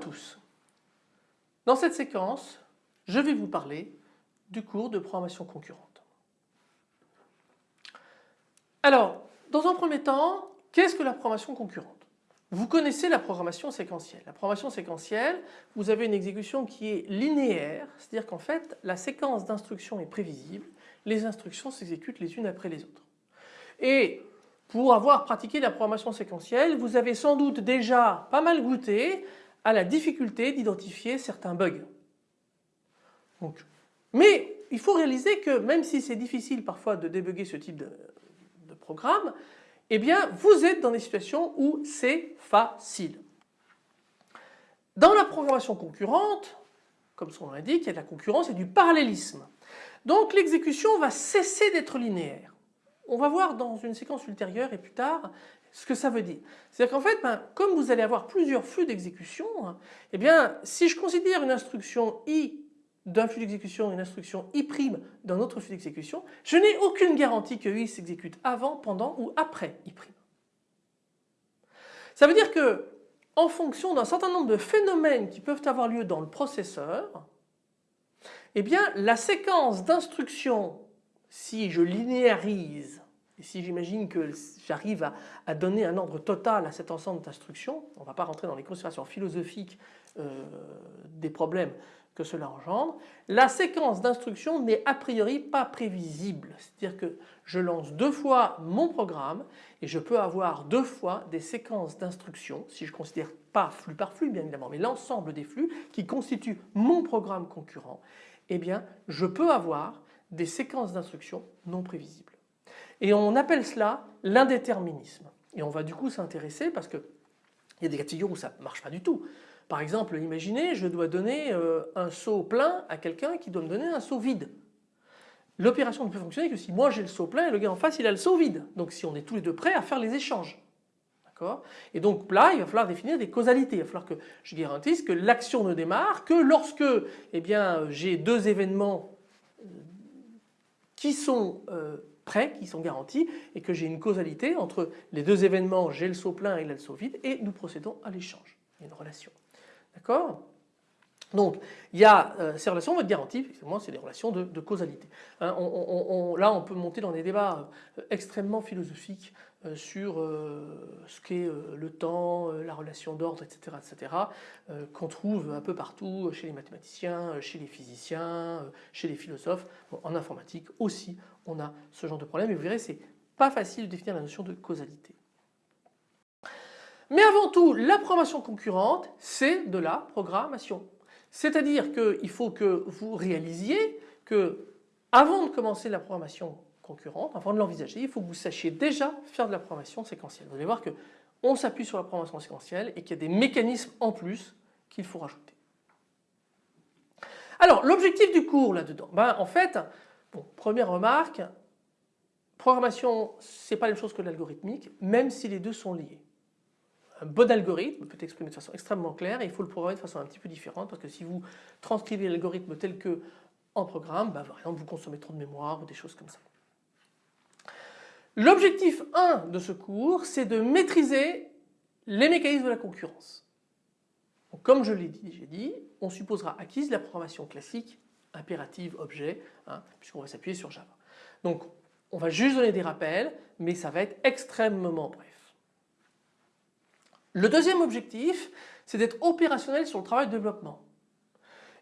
tous. Dans cette séquence, je vais vous parler du cours de programmation concurrente. Alors, dans un premier temps, qu'est-ce que la programmation concurrente? Vous connaissez la programmation séquentielle. La programmation séquentielle, vous avez une exécution qui est linéaire, c'est-à-dire qu'en fait la séquence d'instructions est prévisible, les instructions s'exécutent les unes après les autres. Et pour avoir pratiqué la programmation séquentielle, vous avez sans doute déjà pas mal goûté à la difficulté d'identifier certains bugs. mais il faut réaliser que même si c'est difficile parfois de débugger ce type de, programme, eh bien vous êtes dans des situations où c'est facile. Dans la programmation concurrente, comme son nom l'indique, il y a de la concurrence et du parallélisme. Donc l'exécution va cesser d'être linéaire. On va voir dans une séquence ultérieure et plus tard ce que ça veut dire. C'est-à-dire qu'en fait, ben, comme vous allez avoir plusieurs flux d'exécution, eh bien si je considère une instruction I d'un flux d'exécution, une instruction I' d'un autre flux d'exécution, je n'ai aucune garantie que I s'exécute avant, pendant ou après I'. Ça veut dire que en fonction d'un certain nombre de phénomènes qui peuvent avoir lieu dans le processeur, eh bien la séquence d'instructions si je linéarise et si j'imagine que j'arrive à, donner un ordre total à cet ensemble d'instructions, on ne va pas rentrer dans les considérations philosophiques euh, des problèmes que cela engendre, la séquence d'instructions n'est a priori pas prévisible. C'est-à-dire que je lance deux fois mon programme et je peux avoir deux fois des séquences d'instructions, si je ne considère pas flux par flux bien évidemment, mais l'ensemble des flux qui constituent mon programme concurrent, eh bien je peux avoir des séquences d'instructions non prévisibles. Et on appelle cela l'indéterminisme. Et on va du coup s'intéresser parce qu'il y a des cas de figure où ça ne marche pas du tout. Par exemple, imaginez je dois donner euh, un seau plein à quelqu'un qui doit me donner un seau vide. L'opération ne peut fonctionner que si moi j'ai le seau plein et le gars en face il a le seau vide. Donc si on est tous les deux prêts à faire les échanges. Et donc là, il va falloir définir des causalités. Il va falloir que je garantisse que l'action ne démarre que lorsque eh j'ai deux événements qui sont euh, prêts, qui sont garantis et que j'ai une causalité entre les deux événements, j'ai le saut plein et le saut vide et nous procédons à l'échange. Il y a une relation. D'accord? Donc il y a euh, ces relations vont être garanties, effectivement c'est des relations de, causalité. Hein, là on peut monter dans des débats euh, extrêmement philosophiques sur ce qu'est le temps, la relation d'ordre, etc. etc. qu'on trouve un peu partout chez les mathématiciens, chez les physiciens, chez les philosophes. en informatique aussi on a ce genre de problème et vous verrez c'est pas facile de définir la notion de causalité. Mais avant tout, la programmation concurrente, c'est de la programmation. C'est-à-dire qu'il faut que vous réalisiez que avant de commencer la programmation concurrente, avant de l'envisager, il faut que vous sachiez déjà faire de la programmation séquentielle. Vous allez voir que on s'appuie sur la programmation séquentielle et qu'il y a des mécanismes en plus qu'il faut rajouter. Alors l'objectif du cours là-dedans, ben, en fait, première remarque, programmation c'est pas la même chose que l'algorithmique, même si les deux sont liés un bon algorithme peut exprimer de façon extrêmement claire et il faut le programmer de façon un petit peu différente parce que si vous transcrivez l'algorithme tel que en programme, bah, par exemple vous consommez trop de mémoire ou des choses comme ça. L'objectif 1 de ce cours c'est de maîtriser les mécanismes de la concurrence. comme je l'ai j'ai dit, on supposera acquise la programmation classique impérative objet hein, puisqu'on va s'appuyer sur Java. Donc on va juste donner des rappels mais ça va être extrêmement bref. Le deuxième objectif, c'est d'être opérationnel sur le travail de développement.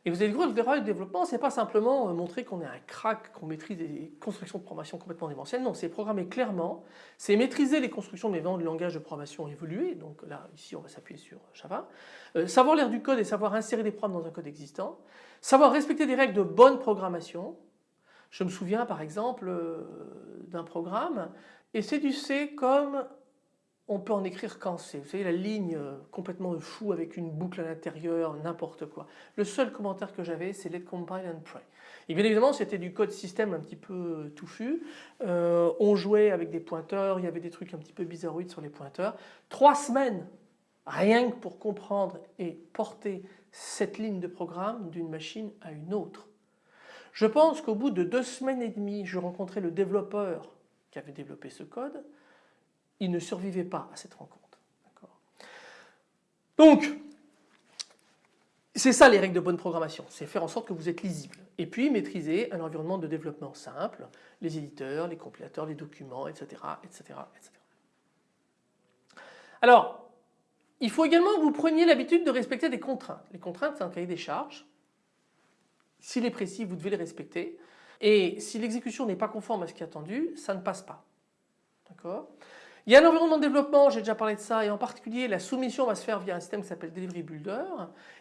Et vous allez voir, le travail de développement, c'est pas simplement euh, montrer qu'on est un crack, qu'on maîtrise des constructions de programmation complètement démentielles. Non, c'est programmer clairement, c'est maîtriser les constructions mais du langage de programmation évolué. Donc là, ici, on va s'appuyer sur Java. Euh, savoir lire du code et savoir insérer des programmes dans un code existant. Savoir respecter des règles de bonne programmation. Je me souviens par exemple euh, d'un programme et c'est du C comme on peut en écrire quand c'est. Vous savez la ligne euh, complètement fou avec une boucle à l'intérieur, n'importe quoi. Le seul commentaire que j'avais c'est let compile and pray. Et bien évidemment c'était du code système un petit peu euh, touffu. Euh, on jouait avec des pointeurs, il y avait des trucs un petit peu bizarroïdes sur les pointeurs. Trois semaines rien que pour comprendre et porter cette ligne de programme d'une machine à une autre. Je pense qu'au bout de deux semaines et demie je rencontrais le développeur qui avait développé ce code il ne survivait pas à cette rencontre. Donc, c'est ça les règles de bonne programmation, c'est faire en sorte que vous êtes lisible. Et puis maîtriser un environnement de développement simple, les éditeurs, les compilateurs, les documents, etc. etc., etc. Alors, il faut également que vous preniez l'habitude de respecter des contraintes. Les contraintes, c'est un cahier des charges. S'il est précis, vous devez les respecter. Et si l'exécution n'est pas conforme à ce qui est attendu, ça ne passe pas. D'accord? Il y a l'environnement de développement, j'ai déjà parlé de ça, et en particulier la soumission va se faire via un système qui s'appelle Delivery Builder.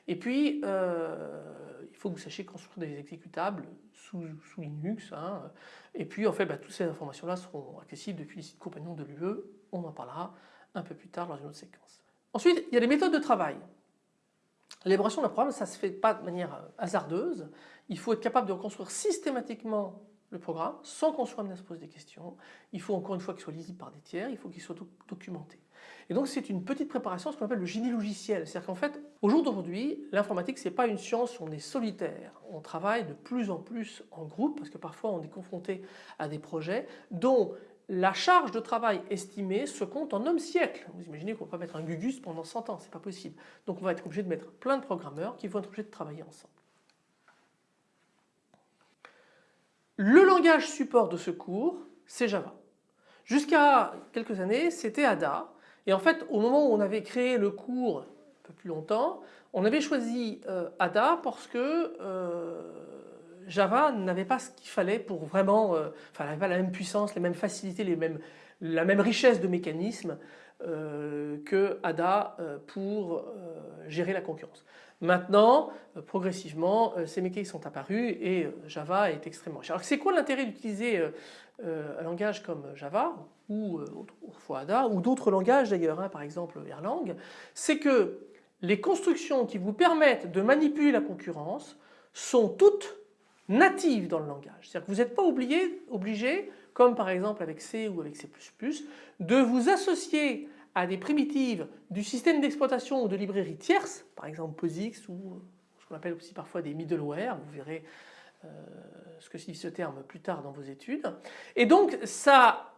Et puis, euh, il faut que vous sachiez construire des exécutables sous, Linux. Hein. Et puis, en fait, bah, toutes ces informations-là seront accessibles depuis les sites compagnons de l'UE. On en parlera un peu plus tard dans une autre séquence. Ensuite, il y a les méthodes de travail. L'élaboration d'un programme, ça ne se fait pas de manière euh, hasardeuse. Il faut être capable de reconstruire systématiquement le programme sans qu'on soit amené à se poser des questions. Il faut encore une fois qu'il soit lisible par des tiers, il faut qu'il soit documenté. Et donc c'est une petite préparation, ce qu'on appelle le génie logiciel. C'est-à-dire qu'en fait, au jour d'aujourd'hui, l'informatique c'est pas une science où on est solitaire. On travaille de plus en plus en groupe parce que parfois on est confronté à des projets dont la charge de travail estimée se compte en hommes siècles. Vous imaginez qu'on ne peut pas mettre un Gugus pendant 100 ans, c'est pas possible. Donc on va être obligé de mettre plein de programmeurs qui vont être obligés de travailler ensemble. Le langage support de ce cours, c'est Java. Jusqu'à quelques années, c'était Ada. Et en fait, au moment où on avait créé le cours, un peu plus longtemps, on avait choisi euh, Ada parce que euh, Java n'avait pas ce qu'il fallait pour vraiment, euh, n'avait pas la même puissance, les mêmes facilités, la même richesse de mécanismes que Ada pour gérer la concurrence. Maintenant, euh, progressivement, euh, ces mécanismes sont apparus et euh, Java est extrêmement cher. Alors c'est quoi l'intérêt d'utiliser un langage comme Java ou autrefois Ada ou d'autres langages d'ailleurs, hein, par exemple Erlang? C'est que les constructions qui vous permettent de manipuler la concurrence sont toutes natives dans le langage. C'est-à-dire que vous n'êtes pas obligé, obligé, comme par exemple avec C ou avec C++, de vous associer à des primitives du système d'exploitation ou de librairie tierce, par exemple POSIX ou ce qu'on appelle aussi parfois des middleware, vous verrez euh, ce que signifie ce terme plus tard dans vos études. Et donc ça,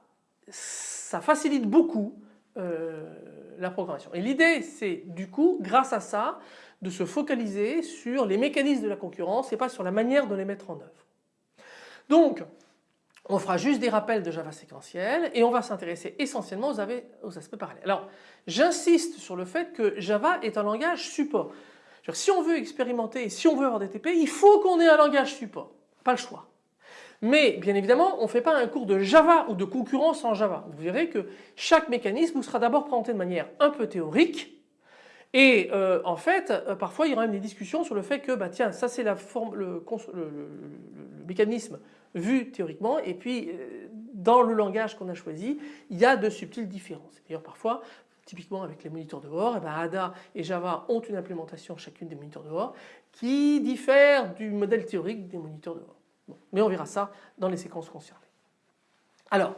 ça facilite beaucoup euh, la programmation. Et l'idée c'est du coup grâce à ça de se focaliser sur les mécanismes de la concurrence et pas sur la manière de les mettre en œuvre. Donc on fera juste des rappels de Java séquentiel et on va s'intéresser essentiellement aux, aspects parallèles. Alors j'insiste sur le fait que Java est un langage support. Si on veut expérimenter, si on veut avoir des TP, il faut qu'on ait un langage support, pas le choix. Mais bien évidemment, on ne fait pas un cours de Java ou de concurrence en Java. Vous verrez que chaque mécanisme vous sera d'abord présenté de manière un peu théorique et euh, en fait, euh, parfois il y aura même des discussions sur le fait que bah tiens, ça c'est la forme, le, mécanisme vu théoriquement et puis euh, dans le langage qu'on a choisi, il y a de subtiles différences. D'ailleurs parfois, typiquement avec les moniteurs de bord, eh ben, Ada et Java ont une implémentation chacune des moniteurs de bord qui diffère du modèle théorique des moniteurs de bord. mais on verra ça dans les séquences concernées. Alors,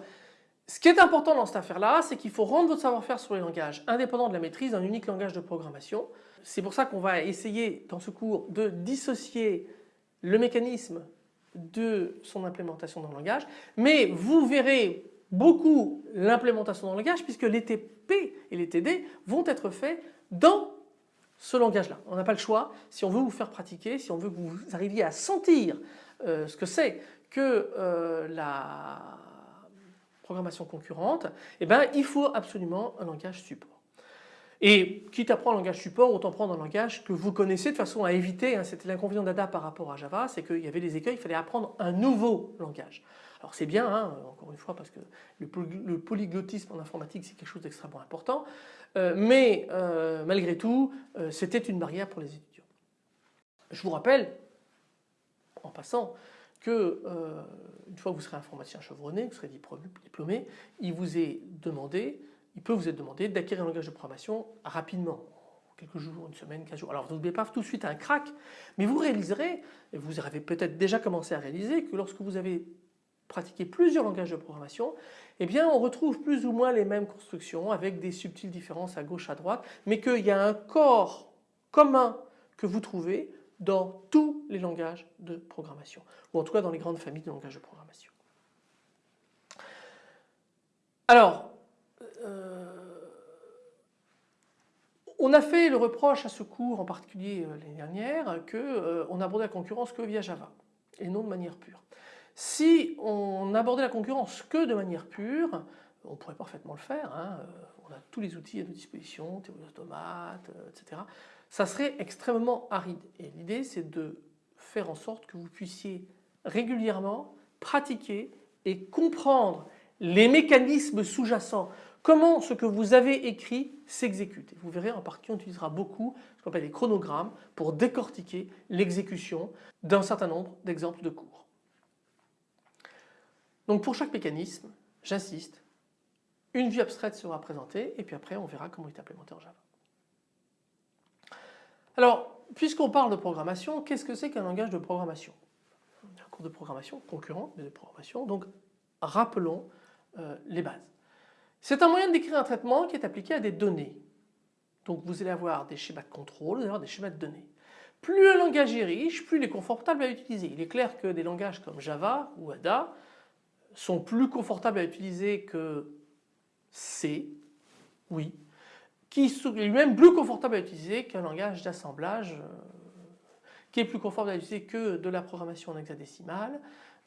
ce qui est important dans cette affaire-là, c'est qu'il faut rendre votre savoir-faire sur les langages indépendant de la maîtrise d'un unique langage de programmation. C'est pour ça qu'on va essayer dans ce cours de dissocier le mécanisme de son implémentation dans le langage, mais vous verrez beaucoup l'implémentation dans le langage puisque les TP et les TD vont être faits dans ce langage-là. On n'a pas le choix si on veut vous faire pratiquer, si on veut que vous arriviez à sentir euh, ce que c'est que euh, la programmation concurrente, eh ben, il faut absolument un langage support. Et quitte à prendre un langage support, autant prendre un langage que vous connaissez de façon à éviter, hein, c'était l'inconvénient d'ADA par rapport à Java, c'est qu'il y avait des écueils, il fallait apprendre un nouveau langage. Alors c'est bien, hein, encore une fois, parce que le, polyglottisme en informatique c'est quelque chose d'extrêmement important, euh, mais euh, malgré tout euh, c'était une barrière pour les étudiants. Je vous rappelle, en passant, que euh, une fois que vous serez informaticien chevronné, que vous serez diplômé, il vous est demandé, il peut vous être demandé d'acquérir un langage de programmation rapidement, quelques jours, une semaine, 15 jours. Alors vous n'oubliez pas tout de suite un crack, mais vous réaliserez, et vous avez peut-être déjà commencé à réaliser que lorsque vous avez pratiqué plusieurs langages de programmation, eh bien on retrouve plus ou moins les mêmes constructions avec des subtiles différences à gauche, à droite, mais qu'il y a un corps commun que vous trouvez dans tous les langages de programmation, ou en tout cas dans les grandes familles de langages de programmation. Alors, euh, On a fait le reproche à ce cours en particulier l'année dernière qu'on abordait la concurrence que via Java et non de manière pure. Si on abordait la concurrence que de manière pure, on pourrait parfaitement le faire, hein, on a tous les outils à notre disposition, théorie automate, etc. Ça serait extrêmement aride et l'idée c'est de faire en sorte que vous puissiez régulièrement pratiquer et comprendre les mécanismes sous-jacents, comment ce que vous avez écrit s'exécute. Vous verrez en particulier on utilisera beaucoup ce qu'on appelle les chronogrammes pour décortiquer l'exécution d'un certain nombre d'exemples de cours. Donc pour chaque mécanisme, j'insiste, une vue abstraite sera présentée et puis après on verra comment il est implémenté en Java. Alors puisqu'on parle de programmation, qu'est-ce que c'est qu'un langage de programmation? Un cours de programmation concurrent mais de programmation, donc rappelons euh, les bases. C'est un moyen d'écrire un traitement qui est appliqué à des données. Donc vous allez avoir des schémas de contrôle, vous allez avoir des schémas de données. Plus un langage est riche, plus il est confortable à utiliser. Il est clair que des langages comme Java ou Ada sont plus confortables à utiliser que C, oui, qui est lui-même plus confortable à utiliser qu'un langage d'assemblage euh, qui est plus confortable à utiliser que de la programmation en hexadécimal,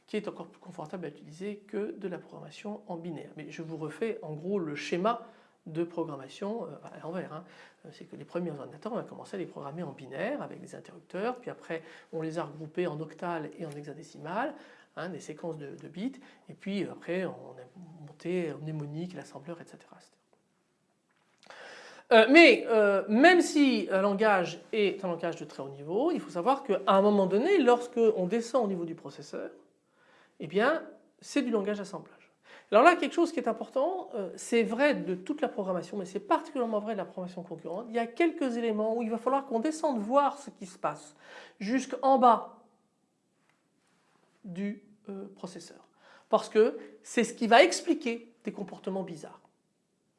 qui est encore plus confortable à utiliser que de la programmation en binaire. Mais je vous refais en gros le schéma de programmation euh, à l'envers. Hein. Euh, c'est que les premiers ordinateurs, on a commencé à les programmer en binaire avec des interrupteurs, puis après on les a regroupés en octal et en hexadécimal, hein, des séquences de, bits, et puis après on a monté en mnémonique, l'assembleur, etc. Euh, mais même si un langage est un langage de très haut niveau, il faut savoir qu'à un moment donné, lorsque on descend au niveau du processeur, eh bien c'est du langage d'assemblage. Alors là, quelque chose qui est important, euh, c'est vrai de toute la programmation, mais c'est particulièrement vrai de la programmation concurrente. Il y a quelques éléments où il va falloir qu'on descende voir ce qui se passe jusqu'en bas du euh, processeur. Parce que c'est ce qui va expliquer des comportements bizarres.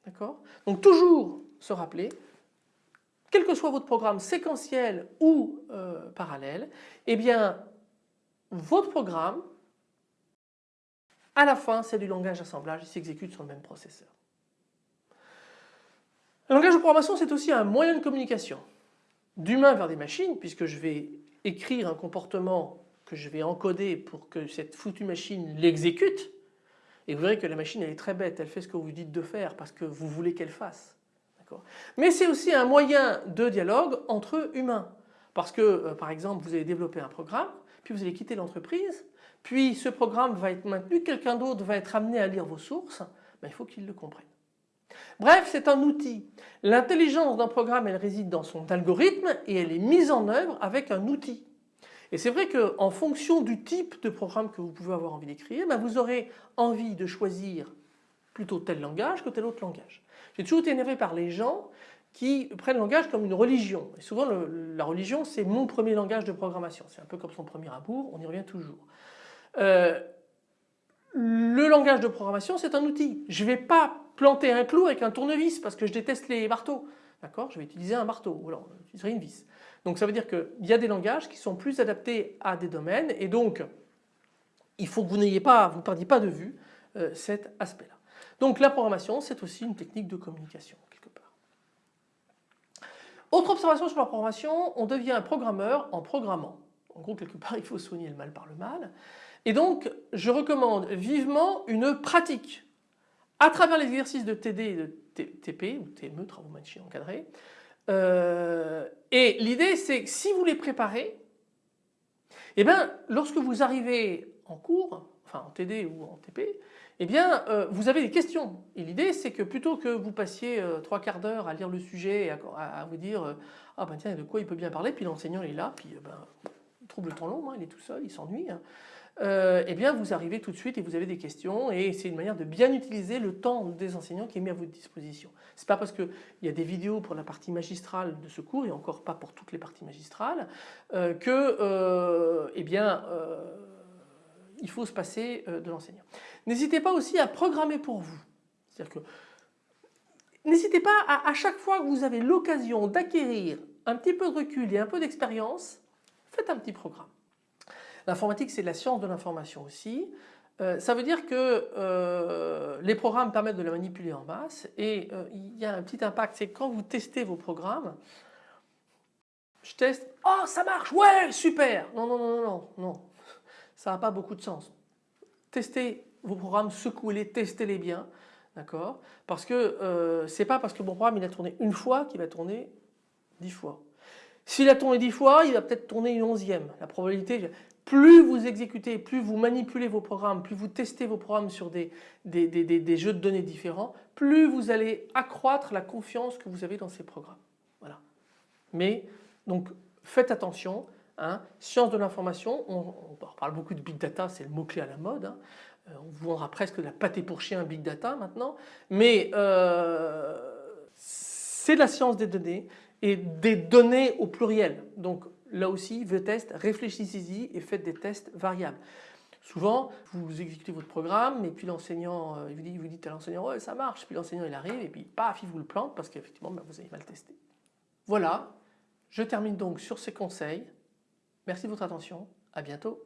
D'accord? Donc toujours se rappeler, quel que soit votre programme séquentiel ou euh, parallèle, eh bien votre programme à la fin, c'est du langage d'assemblage, il s'exécute sur le même processeur. Le langage de programmation, c'est aussi un moyen de communication d'humain vers des machines, puisque je vais écrire un comportement que je vais encoder pour que cette foutue machine l'exécute. Et vous verrez que la machine elle est très bête, elle fait ce que vous dites de faire parce que vous voulez qu'elle fasse. Mais c'est aussi un moyen de dialogue entre humains. Parce que euh, par exemple vous allez développer un programme, puis vous allez quitter l'entreprise, puis ce programme va être maintenu, quelqu'un d'autre va être amené à lire vos sources, ben, il faut qu'il le comprenne. Bref, c'est un outil. L'intelligence d'un programme, elle réside dans son algorithme et elle est mise en œuvre avec un outil. Et c'est vrai qu'en fonction du type de programme que vous pouvez avoir envie d'écrire, ben, vous aurez envie de choisir plutôt tel langage que tel autre langage. J'ai toujours été énervé par les gens qui prennent le langage comme une religion. Et souvent la religion c'est mon premier langage de programmation. C'est un peu comme son premier amour, on y revient toujours. Euh, le langage de programmation c'est un outil. Je ne vais pas planter un clou avec un tournevis parce que je déteste les marteaux. D'accord? Je vais utiliser un marteau ou alors j'utiliserai une vis. Donc ça veut dire qu'il y a des langages qui sont plus adaptés à des domaines et donc il faut que vous n'ayez pas, vous ne perdiez pas de vue euh, cet aspect-là. Donc la programmation c'est aussi une technique de communication quelque part. Autre observation sur la programmation, on devient un programmeur en programmant. En gros quelque part il faut soigner le mal par le mal. Et donc je recommande vivement une pratique à travers les exercices de TD et de TP ou TME, travaux machines encadrés. Euh, et l'idée c'est que si vous les préparez, eh bien lorsque vous arrivez en cours, enfin en TD ou en TP, eh bien euh, vous avez des questions. Et l'idée c'est que plutôt que vous passiez euh, trois quarts d'heure à lire le sujet et à, vous dire ah ben tiens de quoi il peut bien parler, puis l'enseignant est là, puis ben, il trouve le temps long, hein, il est tout seul, il s'ennuie. Hein euh, eh bien vous arrivez tout de suite et vous avez des questions et c'est une manière de bien utiliser le temps des enseignants qui est mis à votre disposition. Ce n'est pas parce qu'il y a des vidéos pour la partie magistrale de ce cours et encore pas pour toutes les parties magistrales euh, que euh, eh bien, euh, il faut se passer de l'enseignant. N'hésitez pas aussi à programmer pour vous. C'est-à-dire que n'hésitez pas à, chaque fois que vous avez l'occasion d'acquérir un petit peu de recul et un peu d'expérience, faites un petit programme. L'informatique c'est la science de l'information aussi. Euh, ça veut dire que euh, les programmes permettent de la manipuler en masse et euh, il y a un petit impact, c'est quand vous testez vos programmes, je teste, oh ça marche, ouais super Non, non, non, non, non, ça n'a pas beaucoup de sens. Testez vos programmes, secouez-les, testez-les bien, d'accord? Parce que c'est pas parce que mon programme il a tourné une fois qu'il va tourner dix fois. S'il a tourné dix fois, il va peut-être tourner une onzième. La probabilité, plus vous exécutez, plus vous manipulez vos programmes, plus vous testez vos programmes sur des, des, jeux de données différents, plus vous allez accroître la confiance que vous avez dans ces programmes. Voilà. Mais donc faites attention, hein. science de l'information, on, parle beaucoup de big data, c'est le mot-clé à la mode. Hein. Euh, on vous vendra presque de la pâté pour chien big data maintenant, mais euh, c'est la science des données et des données au pluriel. Donc là aussi, vos tests, réfléchissez-y et faites des tests variables. Souvent, vous exécutez votre programme et puis l'enseignant, euh, vous dit, vous dites à l'enseignant ouais ça marche, puis l'enseignant il arrive et puis paf il vous le plante parce qu'effectivement ben, vous avez mal testé. Voilà, je termine donc sur ces conseils. Merci de votre attention, à bientôt.